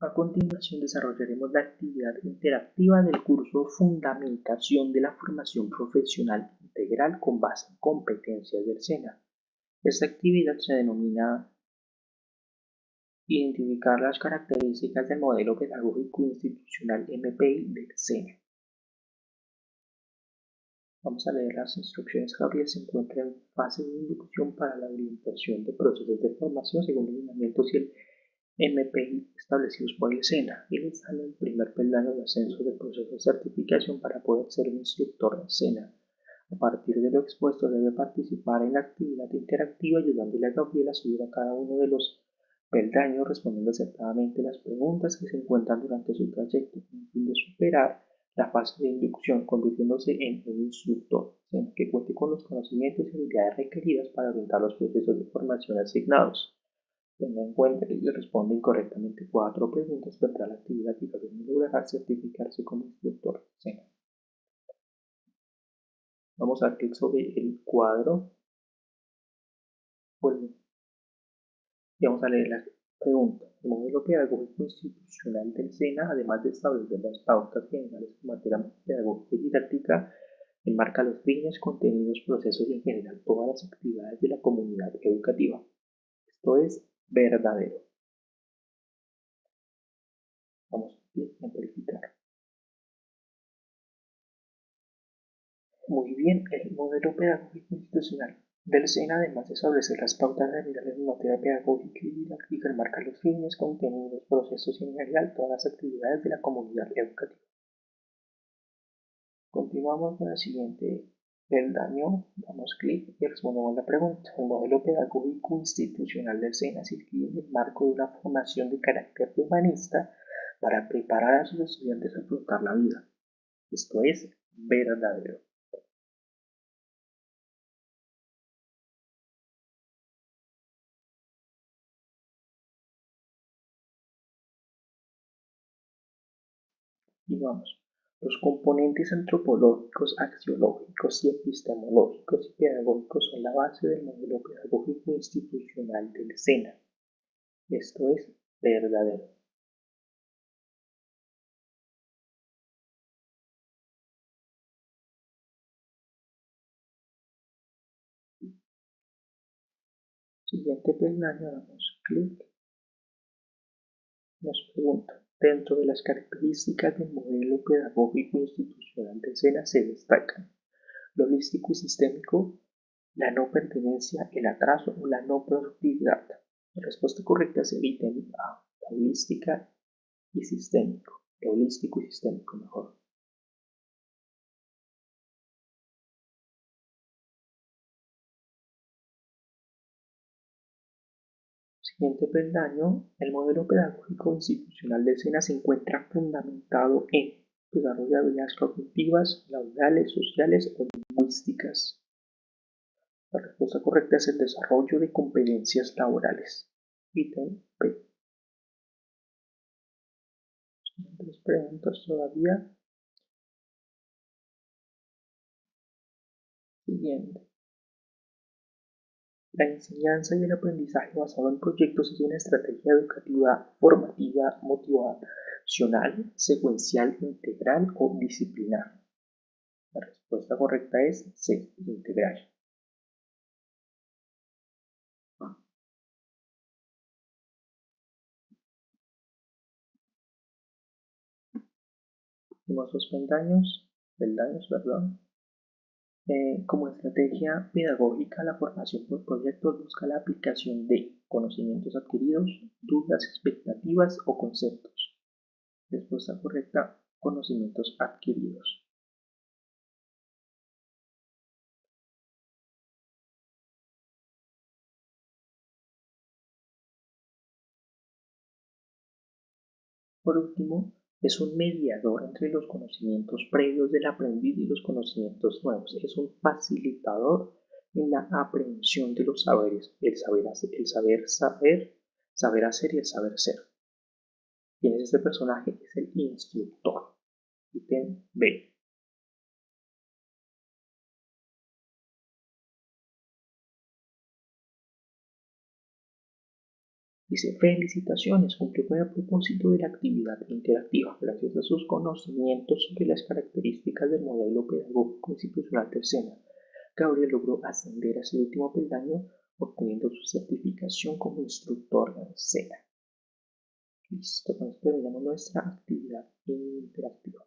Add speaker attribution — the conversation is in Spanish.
Speaker 1: A continuación desarrollaremos la actividad interactiva del curso Fundamentación de la Formación Profesional Integral con base en competencias del SENA. Esta actividad se denomina Identificar las características del modelo pedagógico institucional MPI del SENA. Vamos a leer las instrucciones. Gabriel se encuentra en fase de inducción para la orientación de procesos de formación según los lineamientos y el MPI establecidos por el SENA y le sale el primer peldaño de ascenso del proceso de certificación para poder ser un instructor en SENA. A partir de lo expuesto debe participar en la actividad interactiva ayudándole a Gabriel a subir a cada uno de los peldaños respondiendo acertadamente las preguntas que se encuentran durante su trayecto con el fin de superar la fase de inducción convirtiéndose en un instructor que cuente con los conocimientos y habilidades requeridas para orientar los procesos de formación asignados. Tenga en cuenta que si responde incorrectamente cuatro preguntas, perderá la actividad y no logrará certificarse como instructor. Vamos a dar clic sobre el cuadro. Y vamos a leer la pregunta. El modelo pedagógico institucional del SENA, además de establecer las pautas generales en materia pedagógica y didáctica, enmarca los fines, contenidos, procesos y en general todas las actividades de la comunidad educativa. Esto es verdadero. Vamos a verificar. Muy bien, el modelo pedagógico institucional del SENA, además de establecer las pautas generales en materia pedagógica y didáctica, marca los fines, contenidos, procesos y en general todas las actividades de la comunidad educativa. Continuamos con el siguiente el daño, damos clic y respondemos la pregunta. El modelo pedagógico institucional del SENA se en el marco de una formación de carácter humanista para preparar a sus estudiantes a afrontar la vida. Esto es verdadero. Y vamos. Los componentes antropológicos, axiológicos y epistemológicos y pedagógicos son la base del modelo pedagógico institucional del SENA. Esto es verdadero. Siguiente peldaño, damos clic. Nos pregunta, Dentro de las características del modelo pedagógico institucional de SENA se destacan lo holístico y sistémico, la no pertenencia, el atraso o la no productividad. La respuesta correcta es el A, holística y sistémico. Holístico y sistémico mejor. Siguiente peldaño, el modelo pedagógico institucional de SENA se encuentra fundamentado en desarrollo de habilidades cognitivas, laborales, sociales o lingüísticas. La respuesta correcta es el desarrollo de competencias laborales. Ítem P. Tres preguntas todavía. Siguiente. La enseñanza y el aprendizaje basado en proyectos es una estrategia educativa formativa motivacional, secuencial, integral o disciplinar. La respuesta correcta es C, integral. Últimos dos peldaños, perdón. Eh, como estrategia pedagógica, la formación por proyectos busca la aplicación de conocimientos adquiridos, dudas, expectativas o conceptos. Respuesta correcta, conocimientos adquiridos. Por último, es un mediador entre los conocimientos previos del aprendiz y los conocimientos nuevos. Es un facilitador en la aprehensión de los saberes, el saber, el saber saber, saber hacer y el saber ser. ¿Quién es este personaje? Es el instructor. Ítem B. Dice, felicitaciones, cumplió con el propósito de la actividad interactiva. Gracias a sus conocimientos sobre las características del modelo pedagógico institucional de SENA, Gabriel logró ascender a ese último peldaño, obteniendo su certificación como instructor SENA. Listo, con esto terminamos nuestra actividad interactiva.